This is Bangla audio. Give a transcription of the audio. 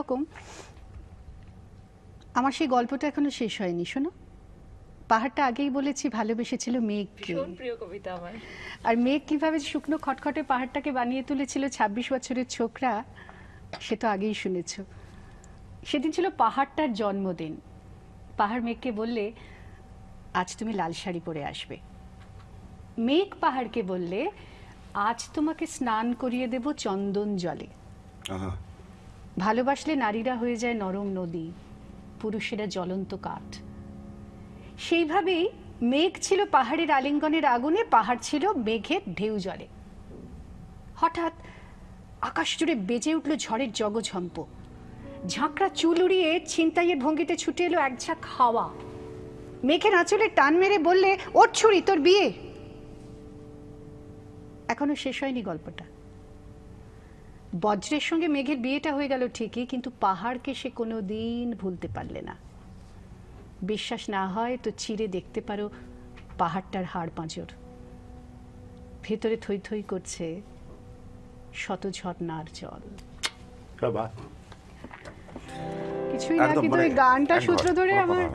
রকম। আমার সেই গল্পটা এখনও শেষ হয়নি শোনো। পাহাড়টা আগেই বলেছি ভালোবেসেছিল মেঘকে আমার। আর মেঘ কীভাবে শুকনো খটখটে পাহাড়টাকে বানিয়ে তুলেছিল ছাব্বিশ বছরের ছোকরা সে তো আগেই শুনেছ। সেদিন ছিল পাহাড়টার জন্মদিন। পাহাড় মেঘকে বললে আজ তুমি লাল শাড়ি পরে আসবে। মেঘ পাহাড়কে বললে আজ তোমাকে স্নান করিয়ে দেব চন্দন জলে। ভালোবাসলে নারীরা হয়ে যায় নরম নদী, পুরুষেরা জ্বলন্ত কাঠ। সেইভাবেই মেঘ ছিল পাহাড়ের আলিঙ্গনের আগুনে, পাহাড় ছিল মেঘের ঢেউ জলে। হঠাৎ আকাশ জুড়ে বেজে উঠল ঝড়ের জগঝম্প। ঝাঁকড়া চুল উড়িয়ে ছিনতাইয়ের ভঙ্গিতে ছুটে এলো এক ঝাঁক হাওয়া। মেঘের আঁচলে টান মেরে বললে ওর ছুরি, তোর বিয়ে! এখনও শেষ হয়নি গল্পটা। বজ্রের সঙ্গে মেঘের বিয়েটা হয়ে গেল ঠিকই কিন্তু পাহাড়কে সে কোনো দিন ভুলতে পারলে না। বিশ্বাস না হয় তো চিরে দেখতে পারো পাহাড়টার হাড় পাঁচর ভেতরে থই থই করছে শত ঝর্নার জল। কিছুই না কিন্তু গানটা সূত্র ধরে আমার